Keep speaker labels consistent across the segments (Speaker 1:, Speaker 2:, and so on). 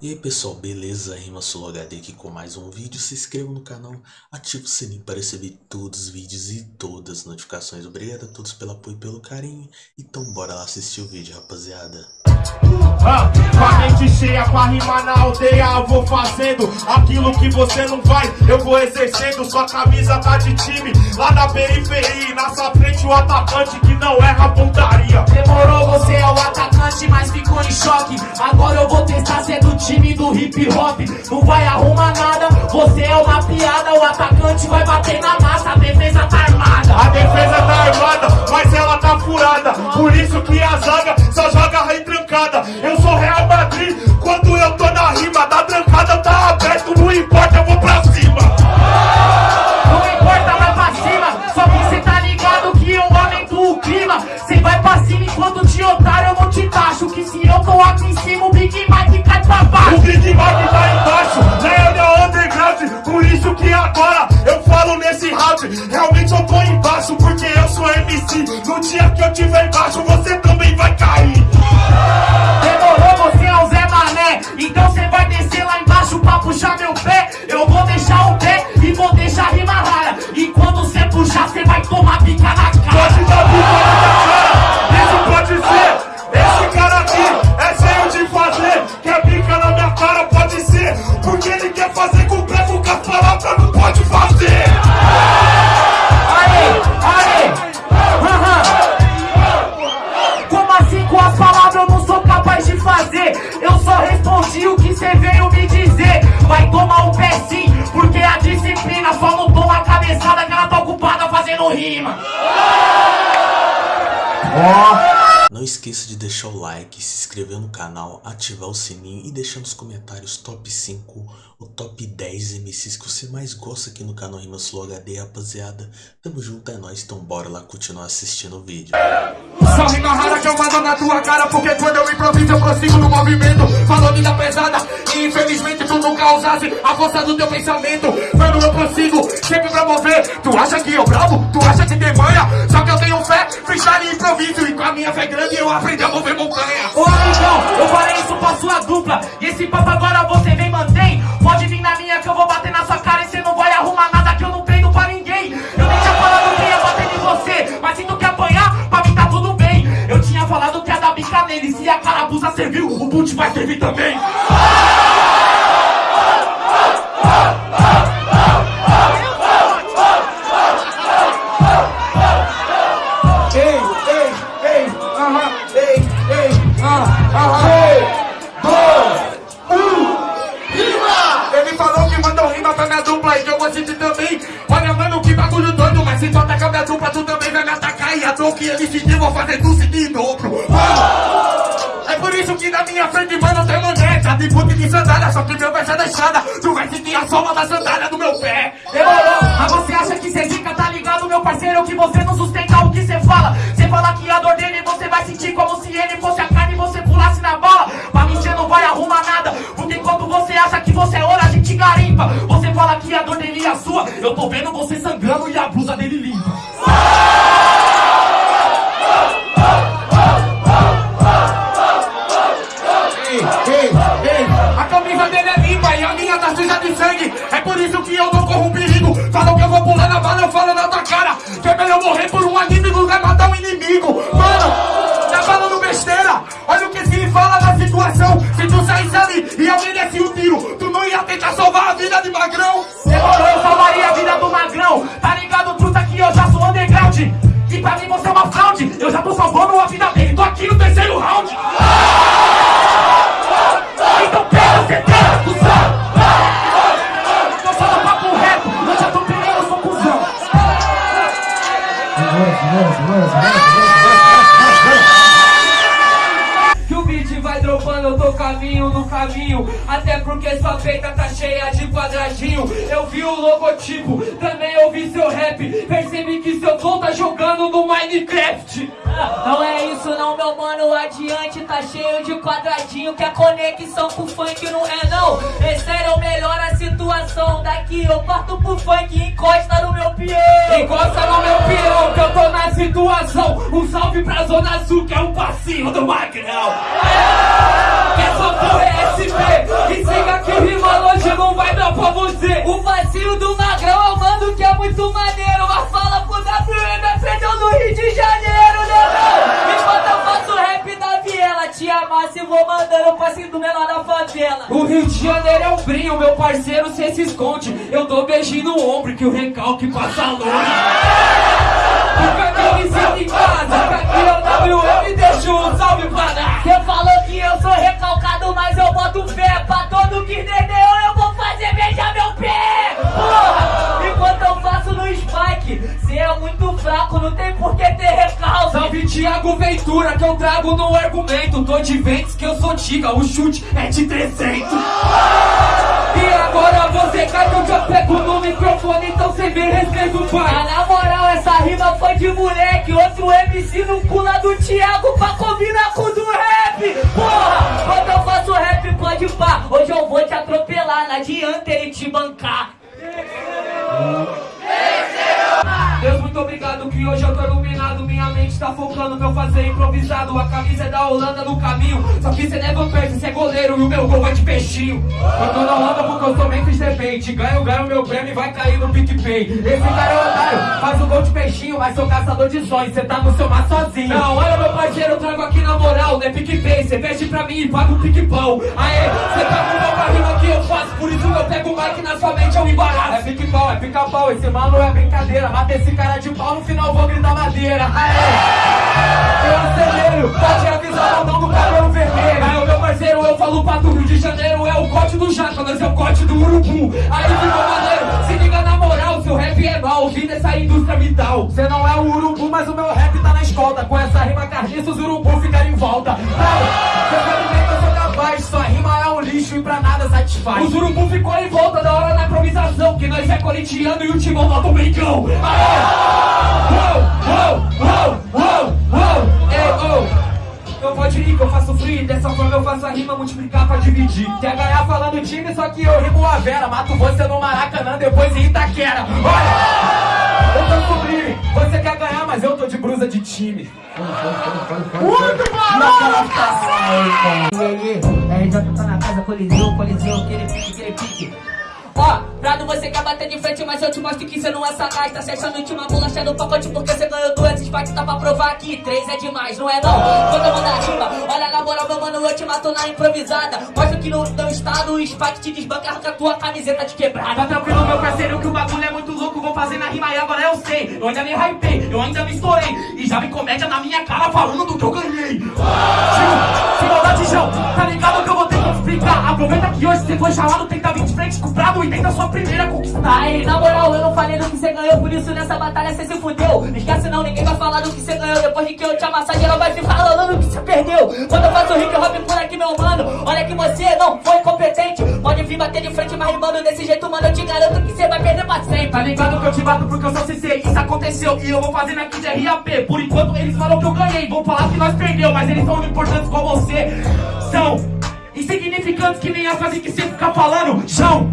Speaker 1: E aí pessoal, beleza? Rima HD aqui com mais um vídeo. Se inscreva no canal, ative o sininho para receber todos os vídeos e todas as notificações. Obrigado a todos pelo apoio e pelo carinho. Então bora lá assistir o vídeo, rapaziada.
Speaker 2: Ah, com a mente cheia pra rimar na aldeia Eu vou fazendo aquilo que você não vai Eu vou exercendo, sua camisa tá de time. Lá na periferia, na sua frente o atacante que não erra pontaria.
Speaker 3: Demorou, você é o atacante, mas ficou em choque. Agora eu vou testar ser do time do hip hop. Não vai arrumar nada, você é uma piada. O atacante vai bater na massa, a defesa tá armada.
Speaker 2: A defesa tá armada, mas ela tá furada. Por isso que a zaga só joga retrancada Eu sou Real Madrid, quando eu tô na rima Da trancada tá aberto, não importa, eu vou pra cima.
Speaker 3: Não importa, vai pra cima. Só que cê tá ligado que eu aumento o clima. Cê vai pra cima enquanto te otário eu não te taxo Que se eu tô aqui em cima o Big Mike cai pra
Speaker 2: O
Speaker 3: baixo
Speaker 2: Big Mac tá embaixo, na minha underground. Por isso que agora eu falo nesse round. Realmente eu tô embaixo, porque eu sou MC No dia que eu tiver embaixo, você também vai cair Não
Speaker 1: esqueça de deixar o like, se inscrever no canal, ativar o sininho e deixar nos comentários top 5 ou top 10 MCs que você mais gosta aqui no canal Rima Flow HD, rapaziada. Tamo junto, é nóis, então bora lá continuar assistindo o vídeo.
Speaker 2: Só rima rara que eu mando na tua cara Porque quando eu improviso eu no movimento Falou pesada e infelizmente tu a força do teu pensamento Mano eu sempre Tu acha que eu bravo? Tu acha que tem manha? Só que eu tenho
Speaker 3: dupla E esse papo agora você vem mantém. Pode vir na minha que eu vou bater na sua cara E cê não vai arrumar nada que eu não treino pra ninguém. Eu nem tinha falado que ia bater em você Mas se tu quer apanhar, pra mim tá tudo bem. Eu tinha falado que ia dar bica nele Se a carabuça serviu, o boot vai servir também
Speaker 2: na minha frente, mano, tem maneta de boot de sandália. Só que meu verso é da estrada, tu vai sentir a sola da sandália do meu pé.
Speaker 3: Demorou, mas você acha que cê zica, tá ligado, meu parceiro? Que você não sustenta o que cê fala Cê fala que a dor dele você vai sentir como se ele fosse a carne e você pulasse na bala Pra mim cê não vai arrumar nada Porque enquanto você acha que você é ouro, a gente garimpa Você fala que a dor dele é sua Eu tô vendo você sangrando e a blusa dele limpa
Speaker 2: Que o
Speaker 4: beat vai dropando, eu tô caminho no caminho. Até porque sua peita tá cheia de quadradinho. Eu vi o logotipo, também ouvi seu rap. Percebi que seu tom tá jogando no Minecraft.
Speaker 5: Não é isso não, meu mano, adiante tá cheio de quadradinho. Que a conexão com o funk não é não. É sério, melhora a Daqui eu parto pro funk e encosta no meu peão
Speaker 4: Encosta no meu peão que eu tô na situação Um salve pra Zona Sul que é o passinho do Magrão Que é essa SP. E siga que rima longe não vai dar pra você.
Speaker 5: O vacilo do magrão é o mano que é muito maneiro. Mas fala pro WM, aprendeu no Rio de Janeiro, te amasse e vou mandando o passinho do menor da favela.
Speaker 4: O Rio de Janeiro é um brinho, meu parceiro, cê se esconde. Eu dou beijinho no ombro que o recalque passa longe. Me sinto em casa, aqui o WM, deixa um salve pra dar.
Speaker 5: Cê falou que eu sou recalcado, mas eu boto fé pra todo que entendeu. Eu vou fazer beijar meu pé, porra!
Speaker 4: Ventura que eu trago no argumento. Tô de ventos que eu sou tiga, o chute é de 300. E agora você cai que eu já pego no microfone, então cê me respeita o
Speaker 5: Ah,
Speaker 4: pai.
Speaker 5: na moral, essa rima foi de moleque. Outro MC no pula do Thiago pra combinar com o do rap. Porra, quando eu faço rap, pode pá. Hoje eu vou te atropelar, não adianta ele te bancar.
Speaker 4: Focando meu fazer improvisado. A camisa é da Holanda no caminho. Só que cê leva perto, cê é goleiro e o meu gol vai de peixinho. Eu tô na Holanda porque eu sou Memphis Depende. Ganho, ganho meu prêmio e vai cair no PicPay. Esse cara é otário, faz o gol de peixinho, mas sou caçador de sonhos. Cê tá no seu mar sozinho. Não, olha meu parceiro, eu trago aqui na moral, né? PicPay, cê veste pra mim e paga o pique-pau. Aê, cê tá com pra rima que eu faço, por isso eu pego o mic na sua mente, eu embaraço. É pique-pau, é pica-pau, esse mano é brincadeira. Mata esse cara de pau, no final vou gritar madeira. Aê, eu acelero, pode avisar o mão do cabelo vermelho. Aí, meu parceiro, eu falo pra tu, Rio de Janeiro é o corte do jaca, nós é o corte do urubu. Aí ficou maneiro, se liga na moral, seu rap é mal, vim dessa indústria vital. Cê não é o urubu, mas o meu rap tá na escolta. Com essa rima carniça, os urubu ficaram em volta. Não, cê sabe bem que eu sou capaz, sua rima é um lixo e pra nada satisfaz. Os urubu ficou em volta da hora na improvisação, que nós é corintiano e o timão bota o brincão. Aê! Uou, uou, uou, uou, uou, ei, oh. Eu pode ir que eu faço free, dessa forma eu faço a rima multiplicar pra dividir. Quer ganhar falando time, só que eu rimo a Vera. Mato você no Maracanã, depois em Itaquera. Olha, eu tô sublime. Você quer ganhar, mas eu tô de brusa de time.
Speaker 5: E aí, RJ tá na casa, coliseu, coliseu, aquele pique, aquele pique. Ó, Prado, você quer bater de frente, mas eu te mostro que você não é sagaz. Tá se achando última bolacha no pacote porque você ganhou duas Spikes. Tá pra provar que três é demais, não é não? Quando eu mando a rima, olha na moral, meu mano, eu te mato na improvisada. Mostra que no teu estado o Spike te desbanca com a tua camiseta de quebrada.
Speaker 3: Tá tranquilo, meu parceiro, que o bagulho é muito louco. Vou fazer na rima e agora eu sei. Eu ainda me hypei, eu ainda me estourei. E já vi comédia na minha cara falando do que eu ganhei. Tio, sem maldade, João, tá Aproveita que hoje você foi chamado, tenta vir de frente com o brabo e tenta sua primeira conquistar.
Speaker 5: Aí, na moral, eu não falei do que você ganhou, por isso nessa batalha você se fudeu. Não esquece não, ninguém vai falar do que você ganhou. Depois que eu te amassar, geral vai ficar falando do que você perdeu. Quando eu faço hip hop por aqui, meu mano, olha que você não foi competente. Pode vir bater de frente, mas rimando desse jeito, mano, eu te garanto que você vai perder pra sempre.
Speaker 3: Tá ligado que eu te bato porque eu sou CC, isso aconteceu e eu vou fazendo aqui de RAP. Por enquanto eles falam que eu ganhei, vão falar que nós perdeu, mas eles são importantes com você. São insignificantes que nem a frase que você fica falando. João,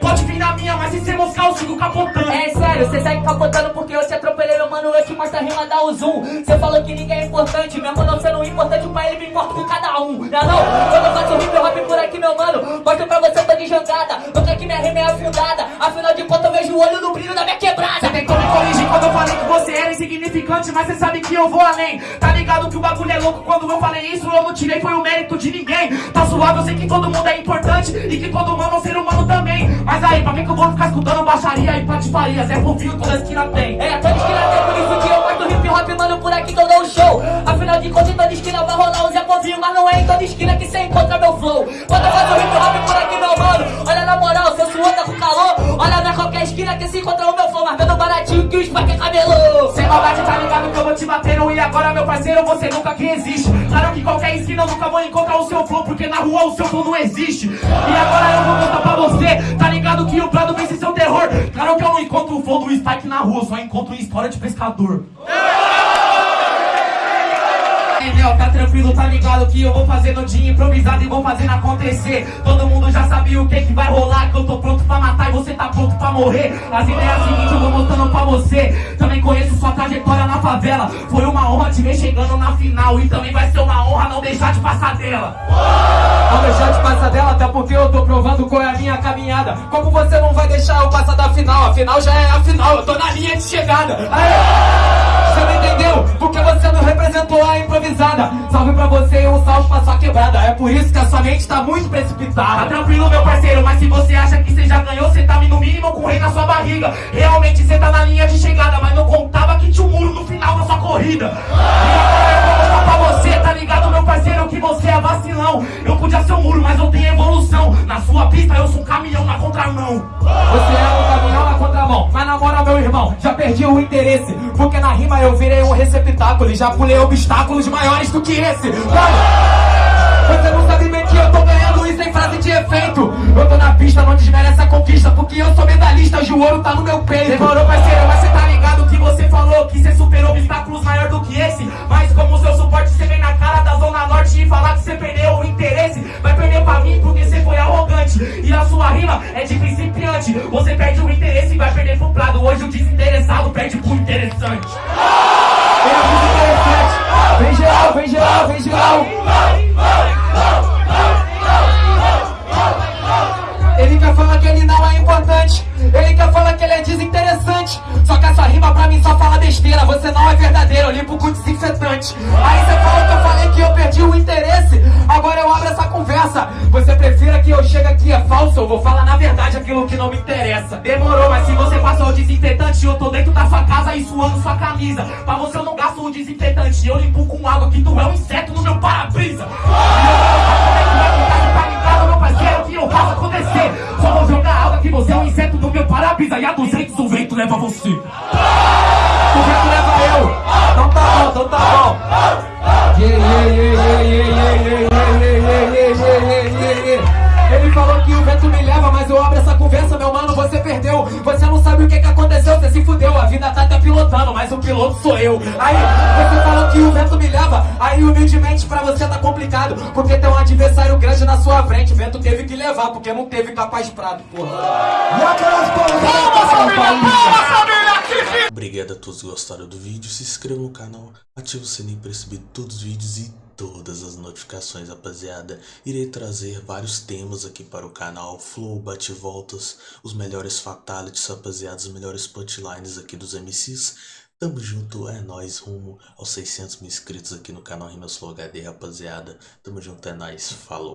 Speaker 3: pode vir na minha, mas se você moscar eu sigo capotando.
Speaker 5: É sério, você segue capotando porque eu te atropelei, meu mano, eu te mostro a rima, o zoom. Você falou que ninguém é importante, mesmo não sendo importante pra ele, me importa com cada um. Não é não? Quando eu faço hip hop por aqui, meu mano, mostro pra você, tô de jangada. Nunca que minha rima é afundada, afinal de contas eu vejo o olho no brilho da minha quebrada.
Speaker 3: Você tentou me corrigir quando eu falei que insignificante, mas você sabe que eu vou além. Tá ligado que o bagulho é louco quando eu falei isso, eu não tirei, foi o mérito de ninguém. Tá suave, eu sei que todo mundo é importante e que todo humano é um ser humano também. Mas aí, pra que, que eu vou ficar escutando baixaria e patifaria? Zé Fofinho toda esquina tem.
Speaker 5: É, toda esquina tem, por isso que eu mostro hip hop, mano, por aqui que eu dou um show. Afinal de contas, toda esquina vai rolar um Zé Povinho, mas não é em toda esquina que você encontra meu flow. Quando eu faço hip hop por aqui, esquina que se encontra o meu flow, mas vendo baratinho que o Spike é cabelo.
Speaker 3: Sem maldade, tá ligado que eu vou te bater no e agora, meu parceiro, você nunca que existe. Claro que qualquer esquina eu nunca vou encontrar o seu flow, porque na rua o seu flow não existe. E agora eu vou mostrar pra você, tá ligado que o Prado vence seu terror. Claro que eu não encontro o flow do Spike na rua, eu só encontro história de pescador. Manel, tá tranquilo, tá ligado que eu vou fazer no dia improvisado e vou fazendo acontecer. Todo mundo já sabia o que que vai rolar, que eu tô pronto pra matar e você tá pronto pra morrer. As ideias seguintes eu vou mostrando pra você. Também conheço sua trajetória na favela. Foi uma honra te ver chegando na final e também vai ser uma honra não deixar de passar dela.
Speaker 4: Não deixar de passar dela, até porque eu tô provando qual é a minha caminhada. Como você não vai deixar eu passar da final? A final já é a final, eu tô na linha de chegada. Aê! Você não entendeu? Porque você não representou a improvisada. Salve pra você e um salve pra sua quebrada. É por isso que a sua mente tá muito
Speaker 3: Tá
Speaker 4: precipitada.
Speaker 3: tranquilo, meu parceiro, mas se você acha que você já ganhou, você tá no mínimo com o rei na sua barriga. Realmente você tá na linha de
Speaker 4: Porque na rima eu virei um receptáculo e já pulei obstáculos maiores do que esse. Mano, você não sabe bem que eu tô ganhando isso em frase de efeito. Eu tô na pista, não desmerece a conquista. Porque eu sou medalhista, hoje o ouro tá no meu peito.
Speaker 3: Demorou,
Speaker 4: Eu vou falar na verdade aquilo que não me interessa.
Speaker 3: Demorou, mas se você passou o desinfetante, eu tô dentro da sua casa e suando sua camisa. Pra você eu não gasto o desinfetante, eu limpo com água que tu é um inseto no meu para-brisa. Só vou jogar água que você é um inseto meu. E a 200 o vento leva você.
Speaker 4: O vento leva eu. Então tá bom, então tá bom. Yeah, yeah, yeah, humildemente pra você tá complicado. Porque tem um adversário grande na sua frente. O vento teve que levar, porque não teve capaz de prado, porra.
Speaker 2: E aquelas palmas
Speaker 1: Obrigado a todos que gostaram do vídeo, se inscreva no canal, ative o sininho para receber todos os vídeos e todas as notificações, rapaziada. Irei trazer vários temas aqui para o canal, flow, bate-voltas, os melhores fatalities, rapaziada, os melhores punchlines aqui dos MCs. Tamo junto, é nóis, rumo aos 600 mil inscritos aqui no canal Rimas Flow HD, rapaziada. Tamo junto, é nóis, falou.